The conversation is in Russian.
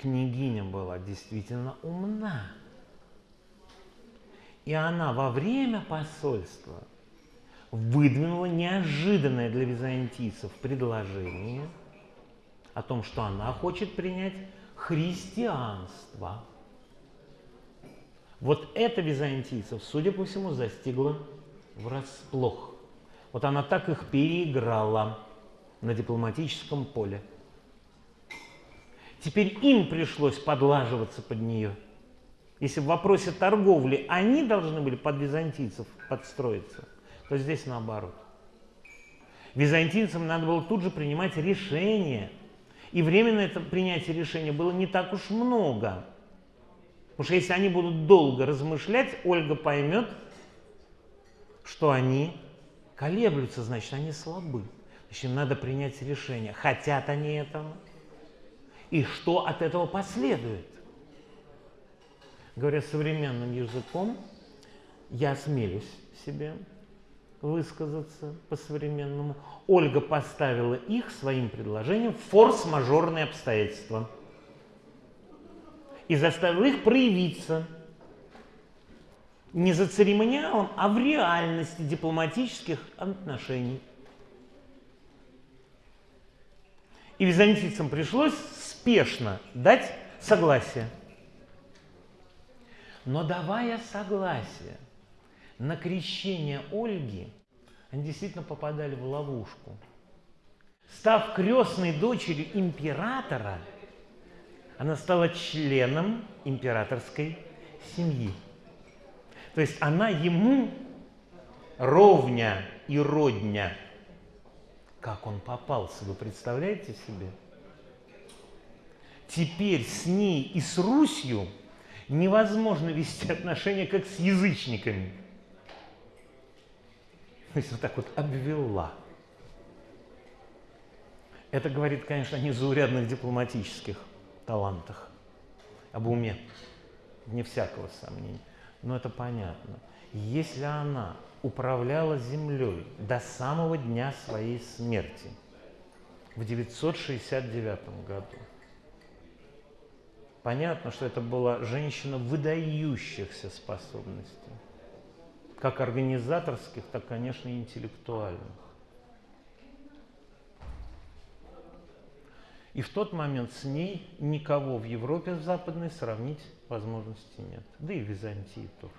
княгиня была действительно умна. И она во время посольства выдвинула неожиданное для византийцев предложение о том, что она хочет принять христианство. Вот это византийцев, судя по всему, застигло врасплох. Вот она так их переиграла на дипломатическом поле. Теперь им пришлось подлаживаться под нее. Если в вопросе торговли они должны были под византийцев подстроиться, то здесь наоборот. Византийцам надо было тут же принимать решение. И временно это принятие решения было не так уж много. Потому что если они будут долго размышлять, Ольга поймет, что они колеблются, значит, они слабы. Значит, им надо принять решение, хотят они этого, и что от этого последует. Говоря современным языком, я осмелюсь себе высказаться по-современному. Ольга поставила их своим предложением в форс-мажорные обстоятельства и заставила их проявиться не за церемониалом, а в реальности дипломатических отношений. И византийцам пришлось спешно дать согласие. Но давая согласие на крещение Ольги, они действительно попадали в ловушку. Став крестной дочерью императора, она стала членом императорской семьи. То есть она ему ровня и родня. Как он попался, вы представляете себе? Теперь с ней и с Русью невозможно вести отношения, как с язычниками. То есть вот так вот обвела. Это говорит, конечно, о незаурядных дипломатических талантах, об уме, не всякого сомнения. Но это понятно. Если она управляла землей до самого дня своей смерти, в 969 году, понятно, что это была женщина выдающихся способностей, как организаторских, так, конечно, и интеллектуальных. И в тот момент с ней никого в Европе в западной сравнить возможности нет. Да и в Византии тоже.